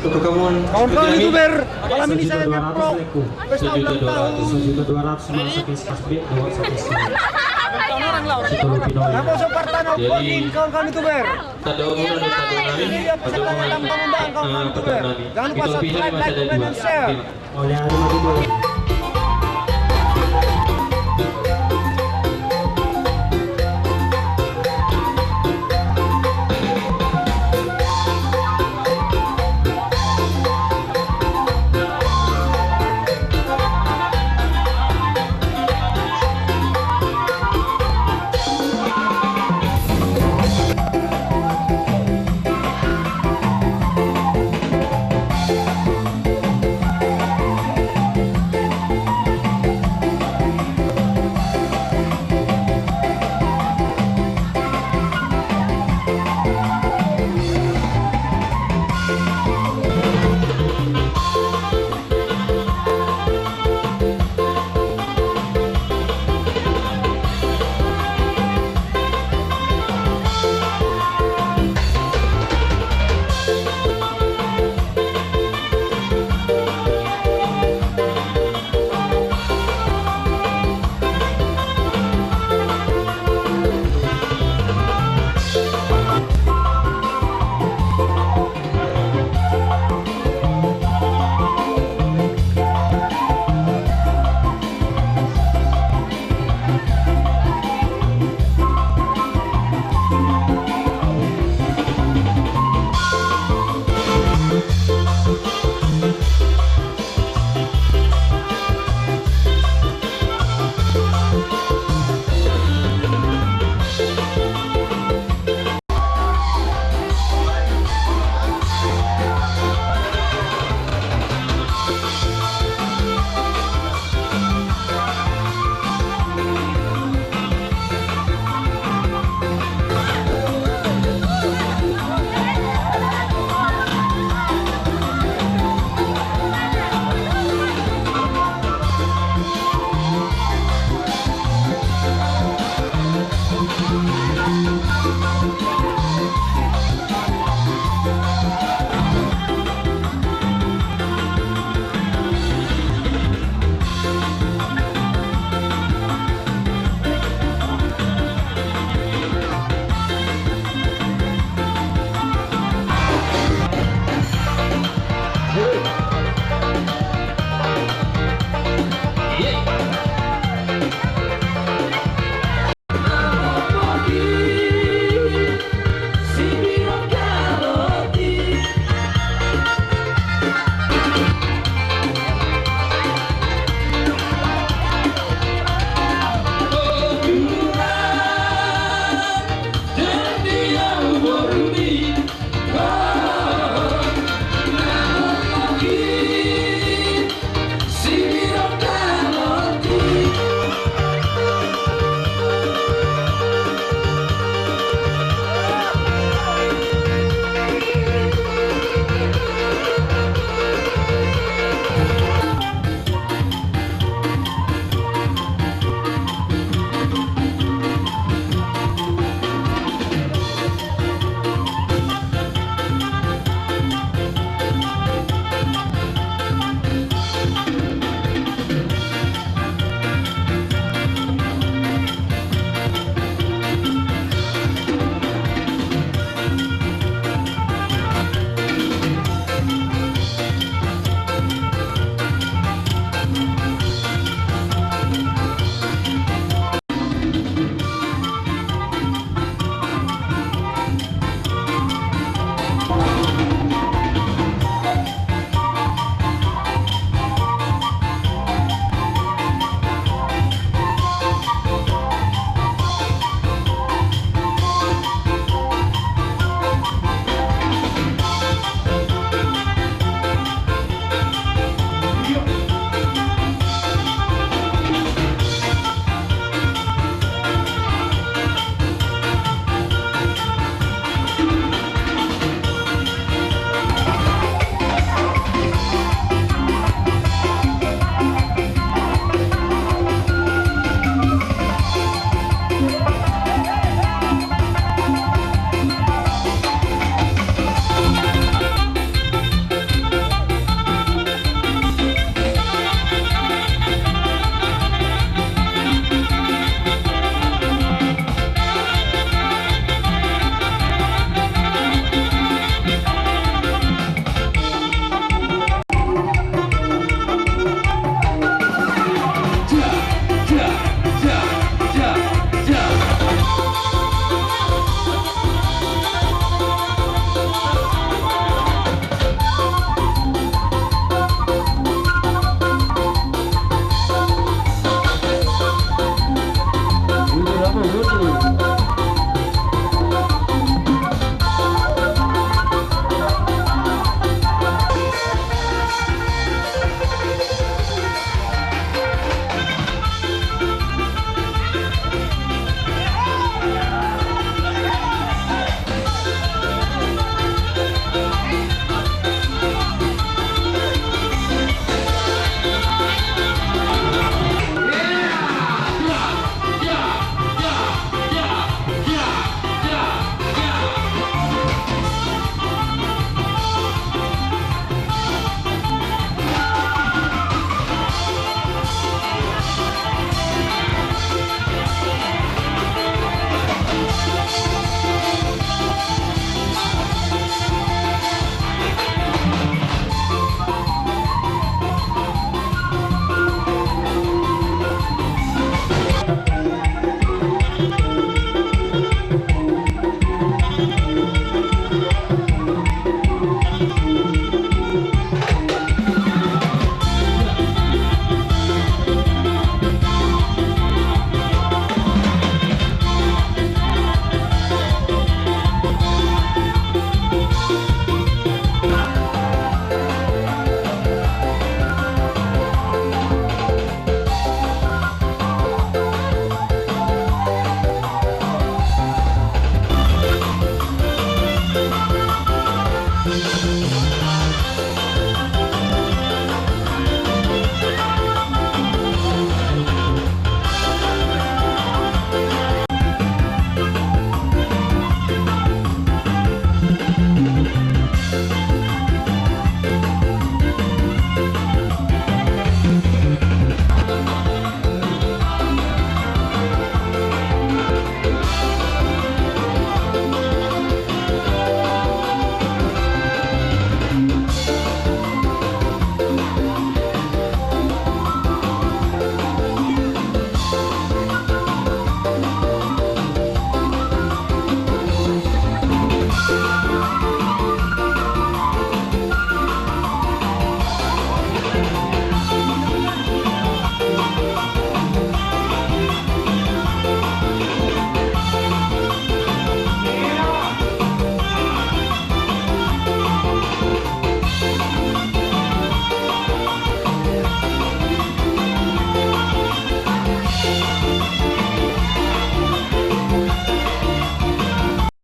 untuk Kawan-kawan youtuber, malam ini saya Sejuta pesta ulang tahun. Dua ratus B Nama kawan-kawan youtuber. Dan Ini dia peserta dalam pengundang kawan-kawan youtuber. Jangan lupa subscribe, like, comment, dan share.